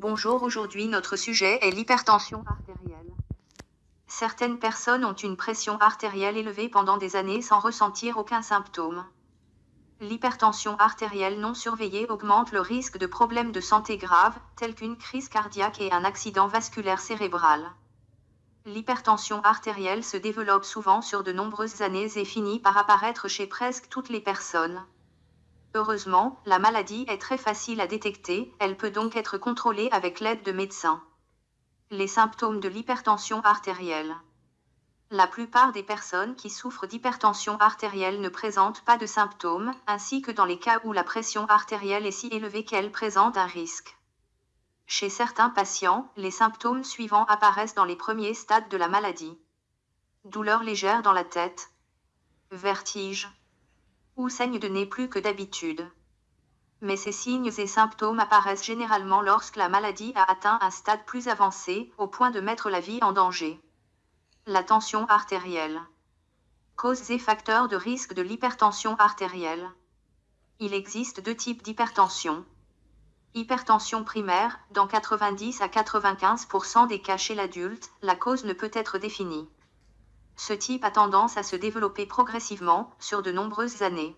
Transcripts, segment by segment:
Bonjour, aujourd'hui notre sujet est l'hypertension artérielle. Certaines personnes ont une pression artérielle élevée pendant des années sans ressentir aucun symptôme. L'hypertension artérielle non surveillée augmente le risque de problèmes de santé graves, tels qu'une crise cardiaque et un accident vasculaire cérébral. L'hypertension artérielle se développe souvent sur de nombreuses années et finit par apparaître chez presque toutes les personnes. Heureusement, la maladie est très facile à détecter, elle peut donc être contrôlée avec l'aide de médecins. Les symptômes de l'hypertension artérielle. La plupart des personnes qui souffrent d'hypertension artérielle ne présentent pas de symptômes, ainsi que dans les cas où la pression artérielle est si élevée qu'elle présente un risque. Chez certains patients, les symptômes suivants apparaissent dans les premiers stades de la maladie. Douleur légère dans la tête, vertige, ou saigne de nez plus que d'habitude. Mais ces signes et symptômes apparaissent généralement lorsque la maladie a atteint un stade plus avancé, au point de mettre la vie en danger. La tension artérielle. Causes et facteurs de risque de l'hypertension artérielle. Il existe deux types d'hypertension. Hypertension primaire, dans 90 à 95% des cas chez l'adulte, la cause ne peut être définie. Ce type a tendance à se développer progressivement, sur de nombreuses années.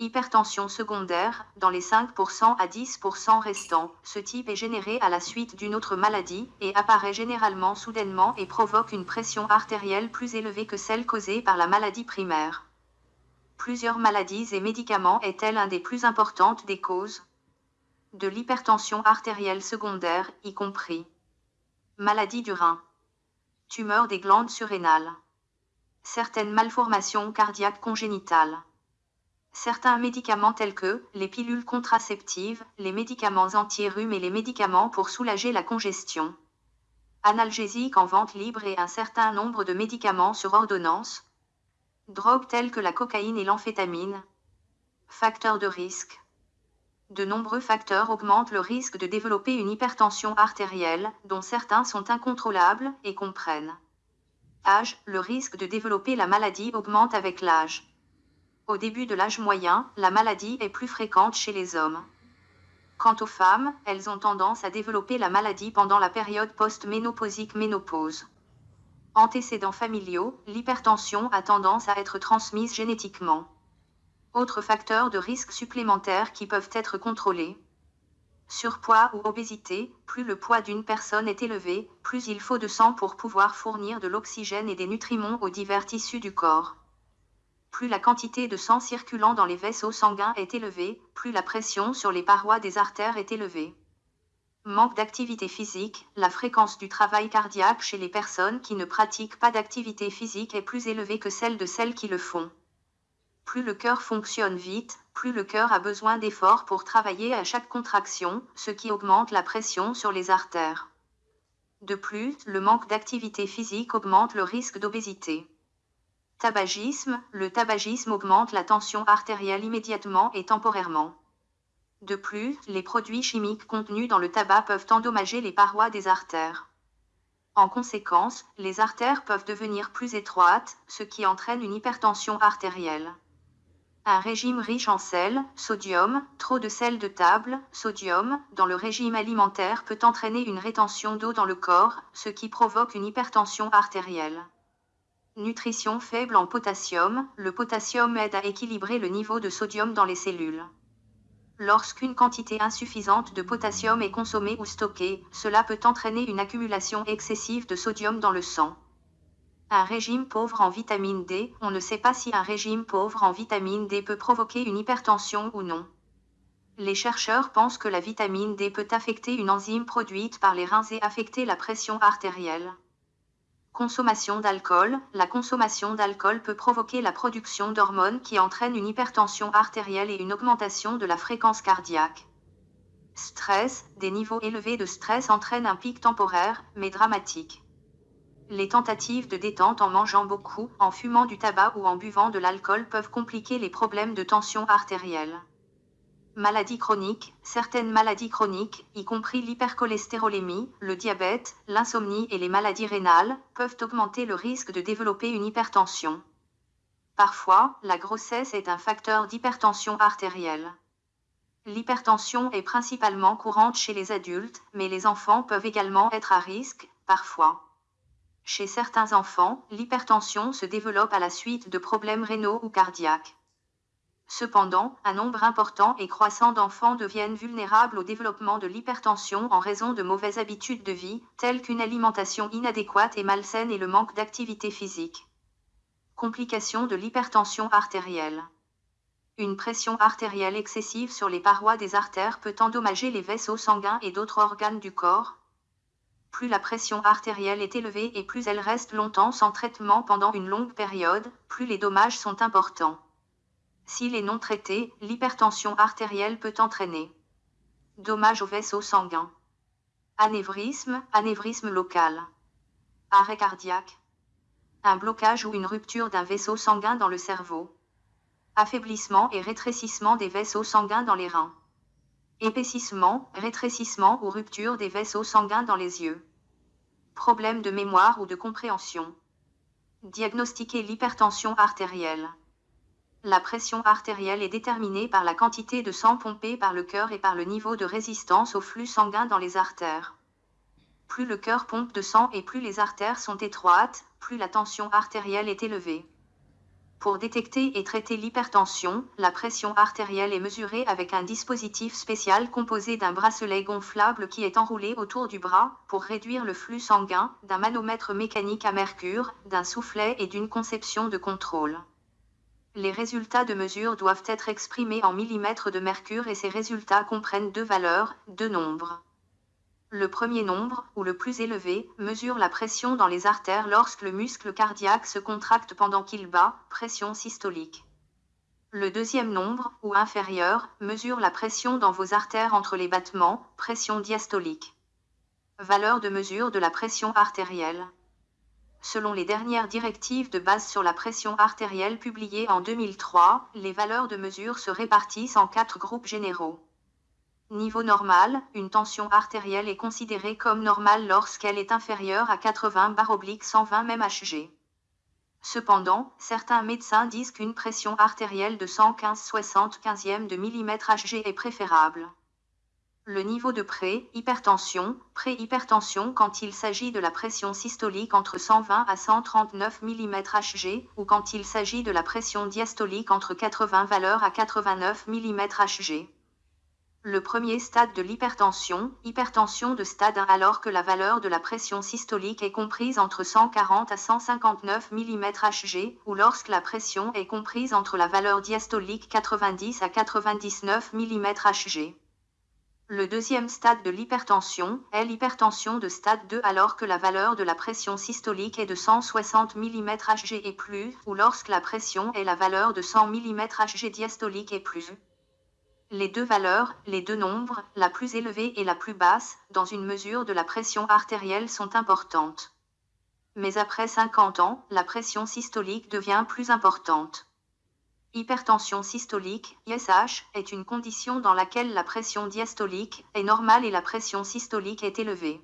Hypertension secondaire, dans les 5% à 10% restants, ce type est généré à la suite d'une autre maladie, et apparaît généralement soudainement et provoque une pression artérielle plus élevée que celle causée par la maladie primaire. Plusieurs maladies et médicaments est-elle un des plus importantes des causes de l'hypertension artérielle secondaire, y compris? Maladie du rein tumeur des glandes surrénales, certaines malformations cardiaques congénitales. Certains médicaments tels que les pilules contraceptives, les médicaments anti-rhume et les médicaments pour soulager la congestion. Analgésiques en vente libre et un certain nombre de médicaments sur ordonnance. Drogues telles que la cocaïne et l'amphétamine. Facteurs de risque de nombreux facteurs augmentent le risque de développer une hypertension artérielle, dont certains sont incontrôlables, et comprennent. Le risque de développer la maladie augmente avec l'âge. Au début de l'âge moyen, la maladie est plus fréquente chez les hommes. Quant aux femmes, elles ont tendance à développer la maladie pendant la période post-ménopausique ménopause. Antécédents familiaux, l'hypertension a tendance à être transmise génétiquement. Autres facteurs de risque supplémentaires qui peuvent être contrôlés. Surpoids ou obésité, plus le poids d'une personne est élevé, plus il faut de sang pour pouvoir fournir de l'oxygène et des nutriments aux divers tissus du corps. Plus la quantité de sang circulant dans les vaisseaux sanguins est élevée, plus la pression sur les parois des artères est élevée. Manque d'activité physique, la fréquence du travail cardiaque chez les personnes qui ne pratiquent pas d'activité physique est plus élevée que celle de celles qui le font. Plus le cœur fonctionne vite, plus le cœur a besoin d'efforts pour travailler à chaque contraction, ce qui augmente la pression sur les artères. De plus, le manque d'activité physique augmente le risque d'obésité. Tabagisme, le tabagisme augmente la tension artérielle immédiatement et temporairement. De plus, les produits chimiques contenus dans le tabac peuvent endommager les parois des artères. En conséquence, les artères peuvent devenir plus étroites, ce qui entraîne une hypertension artérielle. Un régime riche en sel, sodium, trop de sel de table, sodium, dans le régime alimentaire peut entraîner une rétention d'eau dans le corps, ce qui provoque une hypertension artérielle. Nutrition faible en potassium, le potassium aide à équilibrer le niveau de sodium dans les cellules. Lorsqu'une quantité insuffisante de potassium est consommée ou stockée, cela peut entraîner une accumulation excessive de sodium dans le sang. Un régime pauvre en vitamine D, on ne sait pas si un régime pauvre en vitamine D peut provoquer une hypertension ou non. Les chercheurs pensent que la vitamine D peut affecter une enzyme produite par les reins et affecter la pression artérielle. Consommation d'alcool. La consommation d'alcool peut provoquer la production d'hormones qui entraînent une hypertension artérielle et une augmentation de la fréquence cardiaque. Stress. Des niveaux élevés de stress entraînent un pic temporaire, mais dramatique. Les tentatives de détente en mangeant beaucoup, en fumant du tabac ou en buvant de l'alcool peuvent compliquer les problèmes de tension artérielle. Maladies chroniques. Certaines maladies chroniques, y compris l'hypercholestérolémie, le diabète, l'insomnie et les maladies rénales, peuvent augmenter le risque de développer une hypertension. Parfois, la grossesse est un facteur d'hypertension artérielle. L'hypertension est principalement courante chez les adultes, mais les enfants peuvent également être à risque, parfois. Chez certains enfants, l'hypertension se développe à la suite de problèmes rénaux ou cardiaques. Cependant, un nombre important et croissant d'enfants deviennent vulnérables au développement de l'hypertension en raison de mauvaises habitudes de vie, telles qu'une alimentation inadéquate et malsaine et le manque d'activité physique. Complications de l'hypertension artérielle. Une pression artérielle excessive sur les parois des artères peut endommager les vaisseaux sanguins et d'autres organes du corps, plus la pression artérielle est élevée et plus elle reste longtemps sans traitement pendant une longue période, plus les dommages sont importants. S'il est non traité, l'hypertension artérielle peut entraîner dommages aux vaisseaux sanguins, anévrisme, anévrisme local, arrêt cardiaque, un blocage ou une rupture d'un vaisseau sanguin dans le cerveau, affaiblissement et rétrécissement des vaisseaux sanguins dans les reins épaississement, rétrécissement ou rupture des vaisseaux sanguins dans les yeux. Problème de mémoire ou de compréhension. Diagnostiquer l'hypertension artérielle. La pression artérielle est déterminée par la quantité de sang pompé par le cœur et par le niveau de résistance au flux sanguin dans les artères. Plus le cœur pompe de sang et plus les artères sont étroites, plus la tension artérielle est élevée. Pour détecter et traiter l'hypertension, la pression artérielle est mesurée avec un dispositif spécial composé d'un bracelet gonflable qui est enroulé autour du bras pour réduire le flux sanguin, d'un manomètre mécanique à mercure, d'un soufflet et d'une conception de contrôle. Les résultats de mesure doivent être exprimés en millimètres de mercure et ces résultats comprennent deux valeurs, deux nombres. Le premier nombre, ou le plus élevé, mesure la pression dans les artères lorsque le muscle cardiaque se contracte pendant qu'il bat, pression systolique. Le deuxième nombre, ou inférieur, mesure la pression dans vos artères entre les battements, pression diastolique. Valeur de mesure de la pression artérielle. Selon les dernières directives de base sur la pression artérielle publiées en 2003, les valeurs de mesure se répartissent en quatre groupes généraux. Niveau normal, une tension artérielle est considérée comme normale lorsqu'elle est inférieure à 80 120 mmHg. Cependant, certains médecins disent qu'une pression artérielle de 115 75 de mmHg est préférable. Le niveau de pré-hypertension, pré-hypertension quand il s'agit de la pression systolique entre 120 à 139 mmHg ou quand il s'agit de la pression diastolique entre 80 valeurs à 89 mmHg. Le premier stade de l'hypertension, hypertension de stade 1 alors que la valeur de la pression systolique est comprise entre 140 à 159 mmHg ou lorsque la pression est comprise entre la valeur diastolique 90 à 99 mmHg. Le deuxième stade de l'hypertension est l'hypertension de stade 2 alors que la valeur de la pression systolique est de 160 mmHg et plus ou lorsque la pression est la valeur de 100 mmHg diastolique et plus. Les deux valeurs, les deux nombres, la plus élevée et la plus basse, dans une mesure de la pression artérielle sont importantes. Mais après 50 ans, la pression systolique devient plus importante. Hypertension systolique, ISH, est une condition dans laquelle la pression diastolique est normale et la pression systolique est élevée.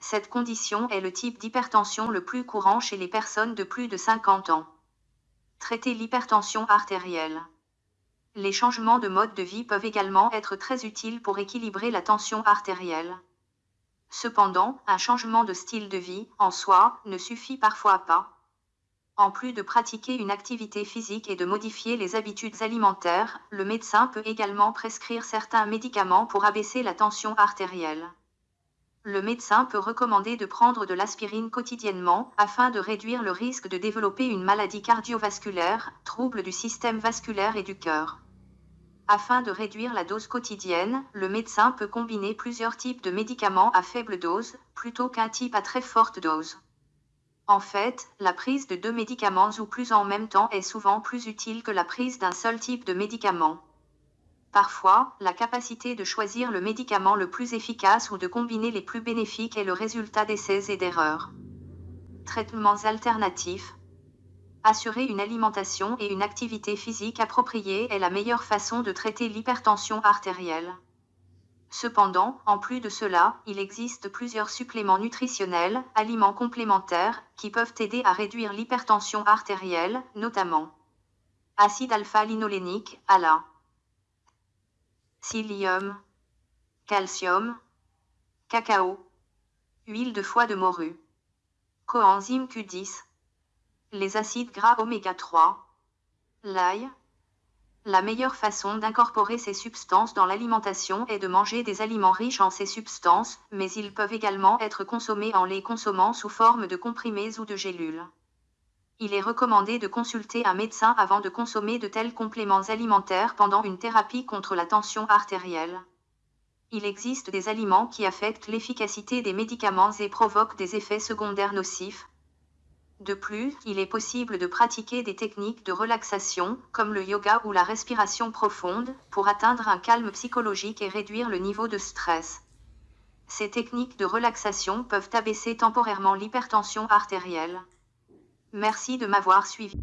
Cette condition est le type d'hypertension le plus courant chez les personnes de plus de 50 ans. Traiter l'hypertension artérielle. Les changements de mode de vie peuvent également être très utiles pour équilibrer la tension artérielle. Cependant, un changement de style de vie, en soi, ne suffit parfois pas. En plus de pratiquer une activité physique et de modifier les habitudes alimentaires, le médecin peut également prescrire certains médicaments pour abaisser la tension artérielle. Le médecin peut recommander de prendre de l'aspirine quotidiennement afin de réduire le risque de développer une maladie cardiovasculaire, trouble du système vasculaire et du cœur. Afin de réduire la dose quotidienne, le médecin peut combiner plusieurs types de médicaments à faible dose, plutôt qu'un type à très forte dose. En fait, la prise de deux médicaments ou plus en même temps est souvent plus utile que la prise d'un seul type de médicament. Parfois, la capacité de choisir le médicament le plus efficace ou de combiner les plus bénéfiques est le résultat d'essais et d'erreurs. Traitements alternatifs. Assurer une alimentation et une activité physique appropriée est la meilleure façon de traiter l'hypertension artérielle. Cependant, en plus de cela, il existe plusieurs suppléments nutritionnels, aliments complémentaires, qui peuvent aider à réduire l'hypertension artérielle, notamment acide alpha-linolénique, ALA, psyllium, calcium, cacao, huile de foie de morue, coenzyme Q10, les acides gras oméga 3, l'ail, la meilleure façon d'incorporer ces substances dans l'alimentation est de manger des aliments riches en ces substances, mais ils peuvent également être consommés en les consommant sous forme de comprimés ou de gélules. Il est recommandé de consulter un médecin avant de consommer de tels compléments alimentaires pendant une thérapie contre la tension artérielle. Il existe des aliments qui affectent l'efficacité des médicaments et provoquent des effets secondaires nocifs, de plus, il est possible de pratiquer des techniques de relaxation, comme le yoga ou la respiration profonde, pour atteindre un calme psychologique et réduire le niveau de stress. Ces techniques de relaxation peuvent abaisser temporairement l'hypertension artérielle. Merci de m'avoir suivi.